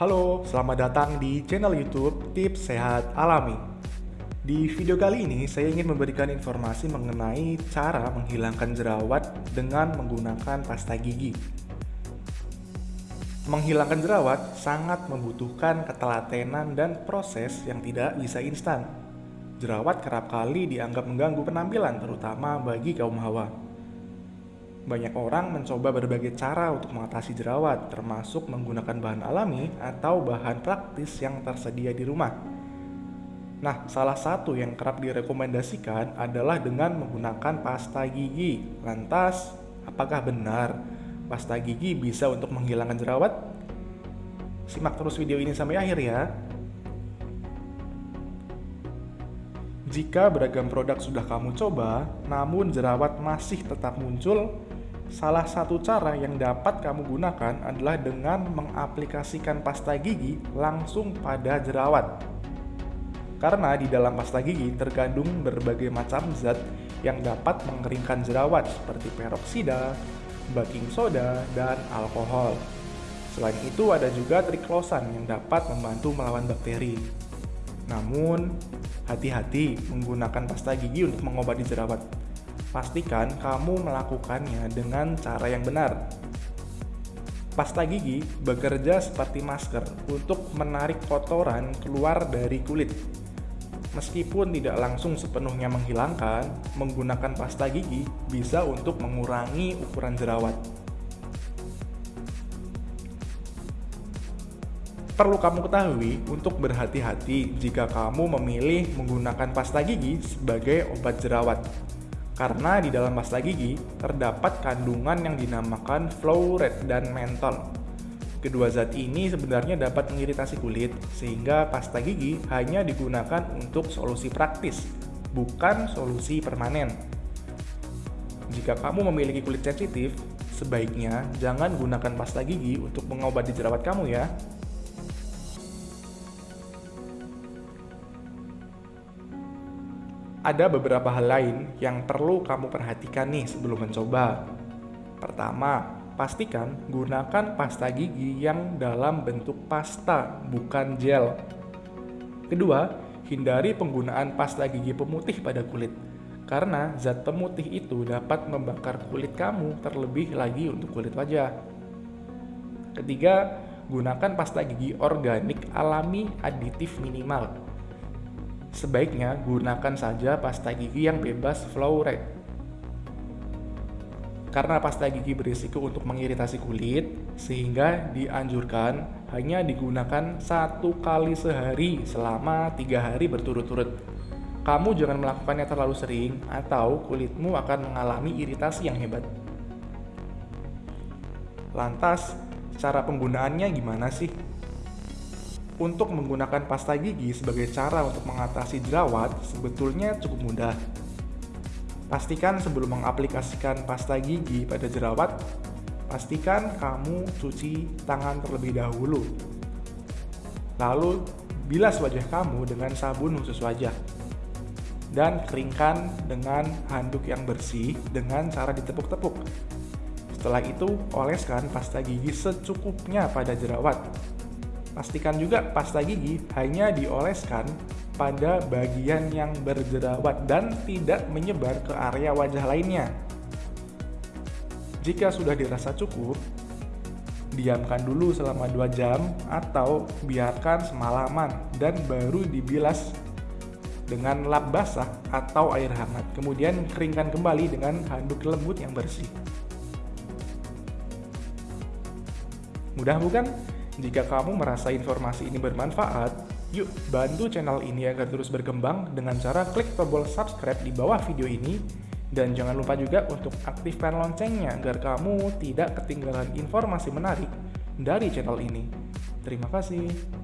Halo, selamat datang di channel YouTube Tips Sehat Alami. Di video kali ini, saya ingin memberikan informasi mengenai cara menghilangkan jerawat dengan menggunakan pasta gigi. Menghilangkan jerawat sangat membutuhkan ketelatenan dan proses yang tidak bisa instan. Jerawat kerap kali dianggap mengganggu penampilan, terutama bagi kaum hawa. Banyak orang mencoba berbagai cara untuk mengatasi jerawat, termasuk menggunakan bahan alami atau bahan praktis yang tersedia di rumah. Nah, salah satu yang kerap direkomendasikan adalah dengan menggunakan pasta gigi. Lantas, apakah benar pasta gigi bisa untuk menghilangkan jerawat? Simak terus video ini sampai akhir ya. Jika beragam produk sudah kamu coba, namun jerawat masih tetap muncul, Salah satu cara yang dapat kamu gunakan adalah dengan mengaplikasikan pasta gigi langsung pada jerawat. Karena di dalam pasta gigi terkandung berbagai macam zat yang dapat mengeringkan jerawat seperti peroksida, baking soda, dan alkohol. Selain itu ada juga triklosan yang dapat membantu melawan bakteri. Namun, hati-hati menggunakan pasta gigi untuk mengobati jerawat pastikan kamu melakukannya dengan cara yang benar. Pasta gigi bekerja seperti masker untuk menarik kotoran keluar dari kulit. Meskipun tidak langsung sepenuhnya menghilangkan, menggunakan pasta gigi bisa untuk mengurangi ukuran jerawat. Perlu kamu ketahui untuk berhati-hati jika kamu memilih menggunakan pasta gigi sebagai obat jerawat karena di dalam pasta gigi terdapat kandungan yang dinamakan fluoride dan mentol. Kedua zat ini sebenarnya dapat mengiritasi kulit, sehingga pasta gigi hanya digunakan untuk solusi praktis, bukan solusi permanen. Jika kamu memiliki kulit sensitif, sebaiknya jangan gunakan pasta gigi untuk mengobati jerawat kamu ya. Ada beberapa hal lain yang perlu kamu perhatikan nih sebelum mencoba. Pertama, pastikan gunakan pasta gigi yang dalam bentuk pasta, bukan gel. Kedua, hindari penggunaan pasta gigi pemutih pada kulit, karena zat pemutih itu dapat membakar kulit kamu terlebih lagi untuk kulit wajah. Ketiga, gunakan pasta gigi organik alami aditif minimal Sebaiknya gunakan saja pasta gigi yang bebas fluoride. Karena pasta gigi berisiko untuk mengiritasi kulit, sehingga dianjurkan hanya digunakan satu kali sehari selama tiga hari berturut-turut. Kamu jangan melakukannya terlalu sering atau kulitmu akan mengalami iritasi yang hebat. Lantas, cara penggunaannya gimana sih? Untuk menggunakan pasta gigi sebagai cara untuk mengatasi jerawat sebetulnya cukup mudah. Pastikan sebelum mengaplikasikan pasta gigi pada jerawat, pastikan kamu cuci tangan terlebih dahulu. Lalu, bilas wajah kamu dengan sabun khusus wajah. Dan keringkan dengan handuk yang bersih dengan cara ditepuk-tepuk. Setelah itu, oleskan pasta gigi secukupnya pada jerawat Pastikan juga pasta gigi hanya dioleskan pada bagian yang berjerawat dan tidak menyebar ke area wajah lainnya. Jika sudah dirasa cukup, diamkan dulu selama 2 jam atau biarkan semalaman dan baru dibilas dengan lap basah atau air hangat. Kemudian keringkan kembali dengan handuk lembut yang bersih. Mudah bukan? Jika kamu merasa informasi ini bermanfaat, yuk bantu channel ini agar terus berkembang dengan cara klik tombol subscribe di bawah video ini dan jangan lupa juga untuk aktifkan loncengnya agar kamu tidak ketinggalan informasi menarik dari channel ini. Terima kasih.